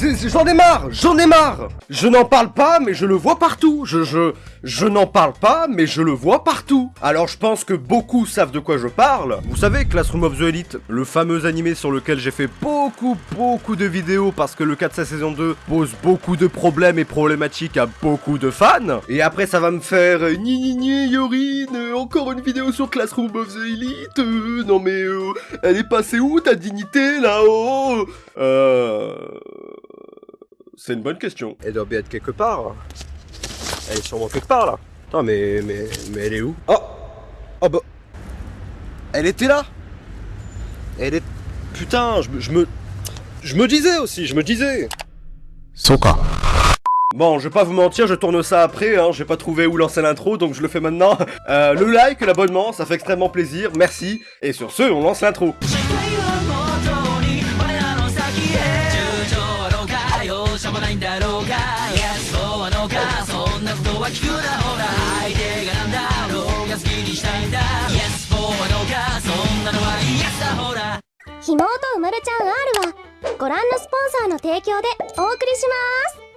J'en ai marre J'en ai marre Je n'en parle pas, mais je le vois partout Je, je, je n'en parle pas, mais je le vois partout Alors je pense que beaucoup savent de quoi je parle. Vous savez, Classroom of the Elite, le fameux animé sur lequel j'ai fait beaucoup, beaucoup de vidéos parce que le 4 de sa saison 2 pose beaucoup de problèmes et problématiques à beaucoup de fans. Et après, ça va me faire euh, ni ni ni Yorin, euh, encore une vidéo sur Classroom of the Elite. euh, non mais, elle est passée où ta dignité là-haut? Euh... C'est une bonne question. Elle doit bien être quelque part. Elle est sûrement quelque part là. Attends, mais, mais, mais elle est où? Oh Oh bah... Elle était là Elle est... Putain, je, me- je me... Je me disais aussi, je me disais Bon, je vais pas vous mentir, je tourne ça après, hein, j'ai pas trouvé où lancer l'intro, donc je le fais maintenant. Euh, le like, l'abonnement, ça fait extrêmement plaisir, merci. Et sur ce, on lance l'intro. ないんだろうか。Yes そうはのか。そんなことは聞くな。ほら相手がなんだろうが好きにしたいんだ。Yes そうはのか。そんなのは Yes だ。ほら。ひもとうまるちゃん R はご覧のスポンサーの提供でお送りします。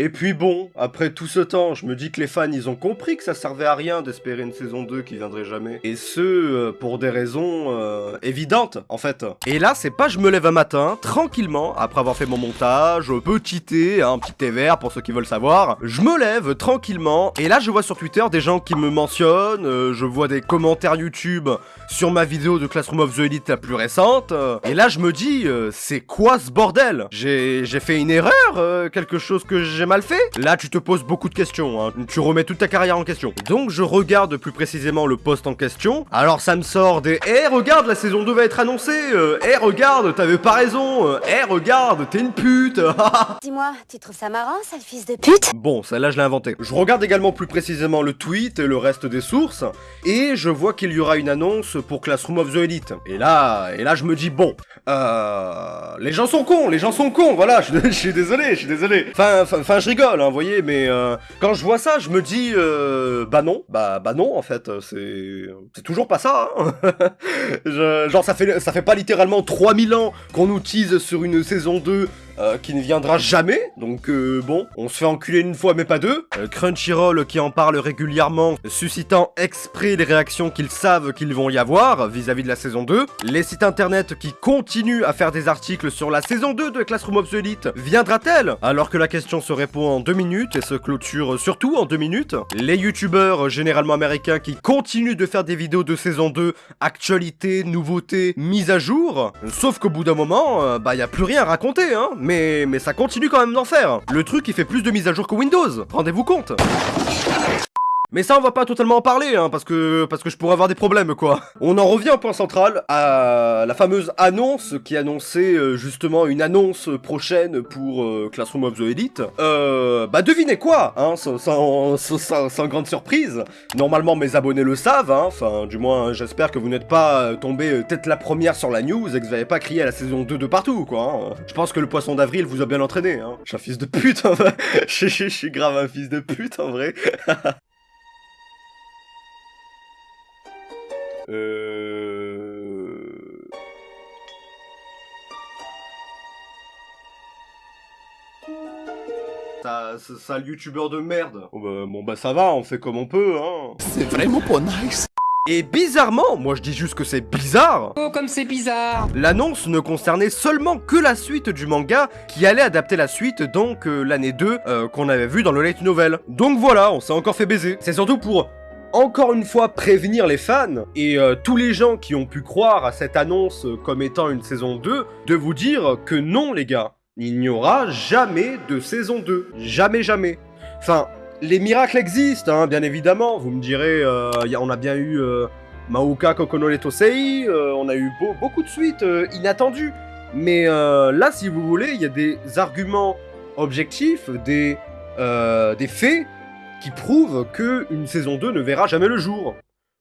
Et puis bon, après tout ce temps, je me dis que les fans, ils ont compris que ça servait à rien d'espérer une saison 2 qui viendrait jamais. Et ce, euh, pour des raisons euh, évidentes, en fait. Et là, c'est pas je me lève un matin, tranquillement, après avoir fait mon montage, euh, petit thé, un petit thé vert pour ceux qui veulent savoir. Je me lève tranquillement, et là, je vois sur Twitter des gens qui me mentionnent, je vois des commentaires YouTube sur ma vidéo de Classroom of the Elite la plus récente. et là, je me dis, c'est quoi ce bordel? J'ai fait une erreur Quelque chose que j'ai mal fait Là, tu te poses beaucoup de questions, hein. tu remets toute ta carrière en question. Donc, je regarde plus précisément le post en question. Alors, ça me sort des Eh, regarde, la saison 2 va être annoncée euh, Eh, regarde, t'avais pas raison euh, Eh, regarde, t'es une pute Dis-moi, tu trouves ça marrant, sale fils de pute? Bon, celle-là, je l'ai inventé. Je regarde également plus précisément le tweet et le reste des sources, et je vois qu'il y aura une annonce pour Classroom of the Elite. Et là, et là, je me dis, bon, euh... Les gens sont cons, les gens sont cons, voilà, je, je suis désolé, je suis désolé. Enfin, enfin, je rigole, hein, vous voyez, mais euh, quand je vois ça, je me dis, euh, bah non, bah, bah non, en fait, c'est... C'est toujours pas ça, hein. Genre, ça fait, ça fait pas littéralement 3000 ans qu'on nous tease sur une saison 2 euh, qui ne viendra jamais, donc euh, bon, on se fait enculer une fois mais pas deux. Euh, Crunchyroll qui en parle régulièrement, suscitant exprès les réactions qu'ils savent qu'ils vont y avoir vis-à-vis de la saison 2. Les sites internet qui continuent à faire des articles sur la saison 2 de Classroom Elite, viendra-t-elle? Alors que la question se répond en deux minutes et se clôture surtout en deux minutes. Les youtubeurs généralement américains qui continuent de faire des vidéos de saison 2, actualités, nouveautés, mises à jour. Sauf qu'au bout d'un moment, bah y a plus rien à raconter, hein. Mais, ça continue quand même d'en faire. Le truc, il fait plus de mises à jour que Windows. Rendez-vous compte. Mais ça, on va pas totalement en parler, hein, parce que, parce que je pourrais avoir des problèmes, quoi. On en revient au point central, à la fameuse annonce qui annonçait euh, justement une annonce prochaine pour euh, Classroom of the Elite. Euh, bah devinez quoi, hein, sans, sans, sans- grande surprise. Normalement, mes abonnés le savent, hein, enfin, du moins, j'espère que vous n'êtes pas euh, tombé tête la première sur la news et que vous n'avez pas crié à la saison 2 de partout, quoi. hein. Je pense que le poisson d'avril vous a bien entraîné, hein. Je suis un fils de pute, je- je suis grave un fils de pute, en vrai. Euh... Ça, ça, sale youtubeur de merde. Oh bah, bon bah ça va, on fait comme on peut, hein. C'est vraiment pas nice. Et bizarrement, moi je dis juste que c'est bizarre, Oh, comme c'est bizarre l'annonce ne concernait seulement que la suite du manga qui allait adapter la suite, donc euh, l'année 2 euh, qu'on avait vu dans le Light Novel. Donc voilà, on s'est encore fait baiser. C'est surtout pour encore une fois prévenir les fans et euh, tous les gens qui ont pu croire à cette annonce comme étant une saison 2 de vous dire que non les gars, il n'y aura jamais de saison 2. Jamais jamais. Enfin, les miracles existent, hein, bien évidemment. Vous me direz, euh, on a bien eu euh, Maoka Kokono Letosei, euh, on a eu beau- beaucoup de suites inattendues. Mais là, si vous voulez, il y a des arguments objectifs, des faits qui prouvent que une saison 2 ne verra jamais le jour.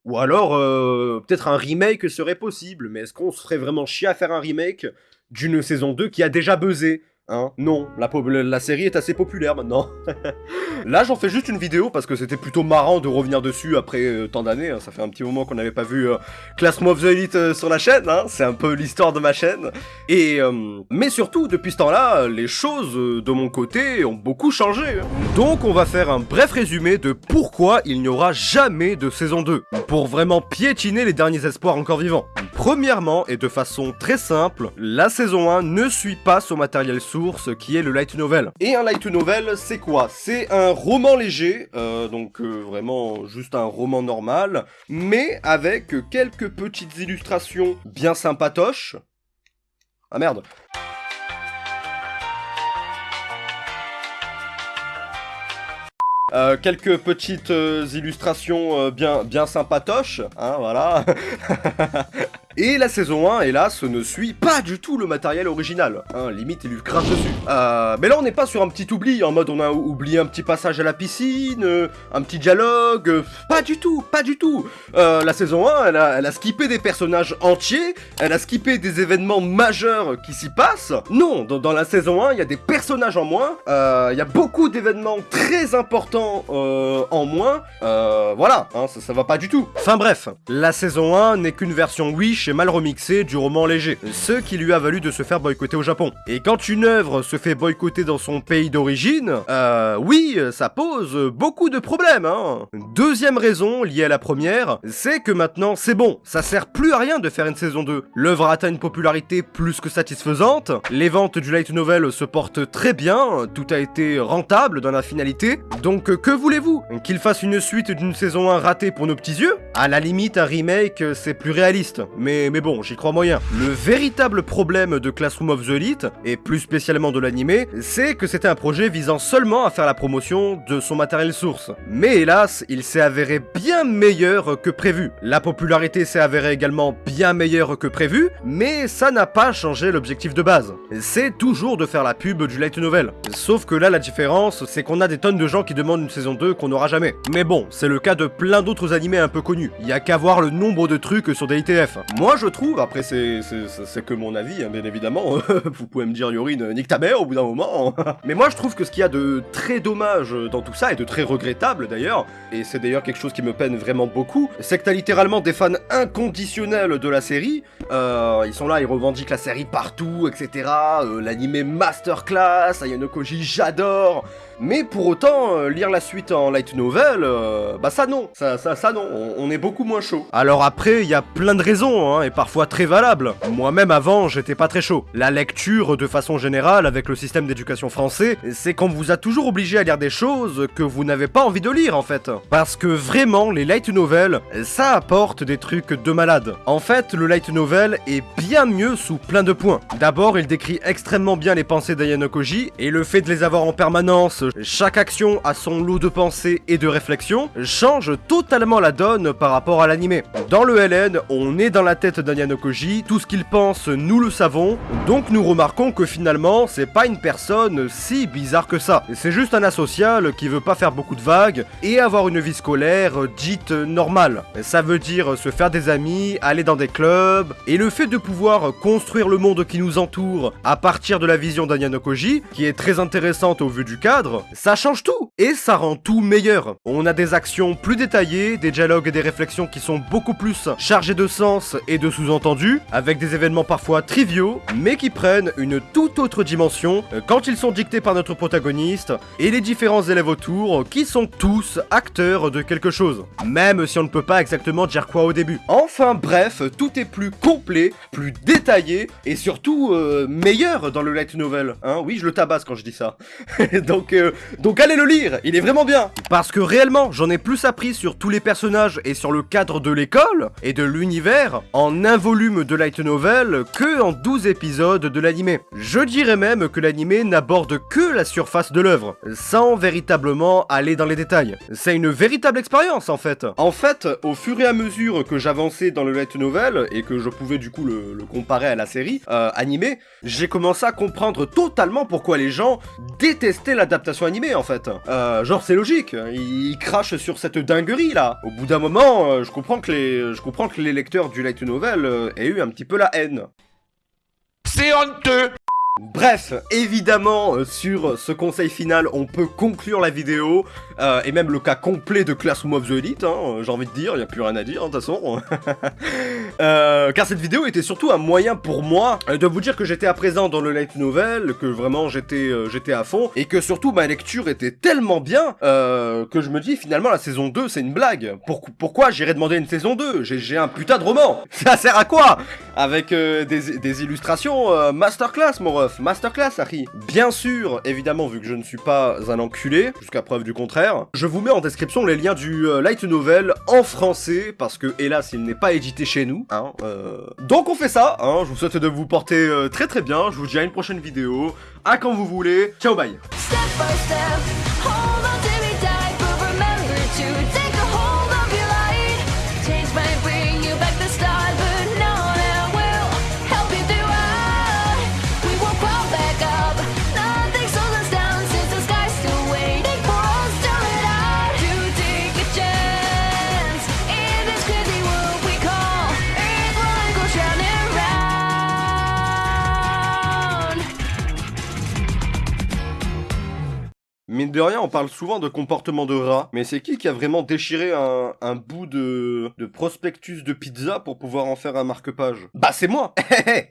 Ou alors, euh, peut-être un remake serait possible, mais est-ce qu'on se ferait vraiment chier à faire un remake d'une saison 2 qui a déjà buzzé? Hein? Non, la, série est assez populaire maintenant. Là, j'en fais juste une vidéo parce que c'était plutôt marrant de revenir dessus après euh, tant d'années. hein. Ça fait un petit moment qu'on n'avait pas vu euh, Classroom of the Elite euh, sur la chaîne. Hein. C'est un peu l'histoire de ma chaîne. Et euh, mais surtout, depuis ce temps-là, les choses de mon côté ont beaucoup changé. Donc, on va faire un bref résumé de pourquoi il n'y aura jamais de saison 2 pour vraiment piétiner les derniers espoirs encore vivants. Premièrement, et de façon très simple, la saison 1 ne suit pas son matériel qui est le light novel. Et un light novel, c'est quoi? C'est un roman léger, euh, donc euh, vraiment juste un roman normal, mais avec quelques petites illustrations bien sympatoches. Ah merde Euh, quelques petites illustrations bien, bien sympatoches, hein, voilà. Et la saison 1, hélas, ne suit pas du tout le matériel original. Hein, limite, il lui crache dessus. Euh, mais là, on n'est pas sur un petit oubli, en mode on a oublié un petit passage à la piscine, euh, un petit dialogue. euh, pas du tout, pas du tout. La saison 1, elle a, elle a skippé des personnages entiers, elle a skippé des événements majeurs qui s'y passent. Non, dans, la saison 1, il y a des personnages en moins, il y a beaucoup d'événements très importants en moins. Voilà, hein, ça, ça va pas du tout. Enfin bref, la saison 1 n'est qu'une version Wish mal remixée du roman léger, ce qui lui a valu de se faire boycotter au Japon. Et quand une œuvre se fait boycotter dans son pays d'origine, euh, oui, ça pose beaucoup de problèmes, hein. Deuxième raison, liée à la première, c'est que maintenant c'est bon, ça sert plus à rien de faire une saison 2. L'œuvre atteint une popularité plus que satisfaisante, les ventes du light novel se portent très bien, tout a été rentable dans la finalité, donc que voulez-vous? Qu'il fasse une suite d'une saison 1 ratée pour nos petits yeux? À la limite, un remake, c'est plus réaliste, mais, mais bon, j'y crois moyen. Le véritable problème de Classroom of the Elite, et plus spécialement de l'animé, c'est que c'était un projet visant seulement à faire la promotion de son matériel source. Mais hélas, il s'est avéré bien meilleur que prévu. La popularité s'est avérée également bien meilleure que prévu, mais ça n'a pas changé l'objectif de base. C'est toujours de faire la pub du light novel. Sauf que là, la différence, c'est qu'on a des tonnes de gens qui demandent une saison 2 qu'on n'aura jamais. Mais bon, c'est le cas de plein d'autres animés un peu connus. Il y a qu'à voir le nombre de trucs sur des ITF. Je trouve, après c'est que mon avis, hein, bien évidemment, vous pouvez me dire Yorine, nique ta mère au bout d'un moment. Mais moi, je trouve que ce qu'il y a de très dommage dans tout ça, et de très regrettable d'ailleurs, et c'est d'ailleurs quelque chose qui me peine vraiment beaucoup, c'est que t'as littéralement des fans inconditionnels de la série, euh, ils sont là, ils revendiquent la série partout, etc. Euh, L'animé masterclass, Ayano Koji, j'adore mais pour autant, euh, lire la suite en light novel, euh, bah ça non, ça non, on, on est beaucoup moins chaud. Alors après, il y a plein de raisons, hein, et parfois très valables. Moi-même avant, j'étais pas très chaud. La lecture, de façon générale, avec le système d'éducation français, c'est qu'on vous a toujours obligé à lire des choses que vous n'avez pas envie de lire en fait. Parce que vraiment, les light novels, ça apporte des trucs de malade. En fait, le light novel est bien mieux sous plein de points. D'abord, il décrit extrêmement bien les pensées d'Ayano Koji, et le fait de les avoir en permanence, chaque action a son lot de pensées et de réflexions, change totalement la donne par rapport à l'animé. Dans le LN, on est dans la tête d'Ayano Koji, tout ce qu'il pense, nous le savons, donc nous remarquons que finalement, c'est pas une personne si bizarre que ça. C'est juste un asocial qui veut pas faire beaucoup de vagues et avoir une vie scolaire euh, dite normale. Ça veut dire se faire des amis, aller dans des clubs, et le fait de pouvoir construire le monde qui nous entoure à partir de la vision d'Ayano Koji, qui est très intéressante au vu du cadre, ça change tout et ça rend tout meilleur. On a des actions plus détaillées, des dialogues et des réflexions qui sont beaucoup plus chargés de sens et de sous-entendus, avec des événements parfois triviaux, mais qui prennent une toute autre dimension euh, quand ils sont dictés par notre protagoniste et les différents élèves autour qui sont tous acteurs de quelque chose, même si on ne peut pas exactement dire quoi au début. Enfin bref, tout est plus complet, plus détaillé et surtout euh, meilleur dans le light novel. Hein oui, je le tabasse quand je dis ça. donc, euh, donc allez le lire, il est vraiment bien. Parce que réellement, j'en ai plus appris sur tous les personnages et sur le cadre de l'école et de l'univers en un volume de light novel que en 12 épisodes de l'animé. Je dirais même que l'animé n'aborde que la surface de l'œuvre, sans véritablement aller dans les détails. C'est une véritable expérience en fait. En fait, au fur et à mesure que j'avançais dans le light novel et que je pouvais du coup le, comparer à la série euh, animée, j'ai commencé à comprendre totalement pourquoi les gens détestaient l'adaptation animée en fait. Euh, genre c'est logique, ils, ils crachent sur cette dinguerie là. Au bout d'un moment, euh, je comprends que les, je comprends que les lecteurs du light novel euh, aient eu un petit peu la haine. C'est honteux Bref, évidemment, euh, sur ce conseil final, on peut conclure la vidéo, euh, et même le cas complet de Classroom of the Elite, hein, euh, j'ai envie de dire, il n'y a plus rien à dire, hein, de toute façon. Euh, car cette vidéo était surtout un moyen pour moi euh, de vous dire que j'étais à présent dans le light novel, que vraiment j'étais à fond, et que surtout ma lecture était tellement bien que je me dis finalement la saison 2 c'est une blague. Pour- pourquoi j'irais demander une saison 2 J'ai un putain de roman Ça sert à quoi? Avec des, des illustrations masterclass mon masterclass Harry. Bien sûr, évidemment vu que je ne suis pas un enculé, jusqu'à preuve du contraire, je vous mets en description les liens du euh, light novel en français, parce que hélas il n'est pas édité chez nous. Hein, euh. Donc on fait ça, hein, je vous souhaite de vous porter euh, très très bien, je vous dis à une prochaine vidéo, à quand vous voulez, ciao bye De rien, on parle souvent de comportement de rat, mais c'est qui qui a vraiment déchiré un, un bout de, de prospectus de pizza pour pouvoir en faire un marque-page? Bah c'est moi